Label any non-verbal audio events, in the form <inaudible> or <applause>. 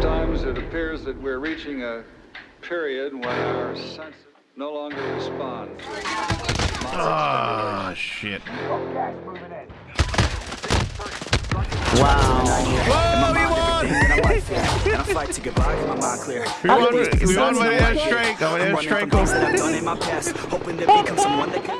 Sometimes it appears that we're reaching a period when our senses no longer respond. Oh, shit. Wow. Whoa, <laughs> we won! I'm to goodbye my We won, we won with an airstrike. I'm an airstrike. Hoping to become someone that can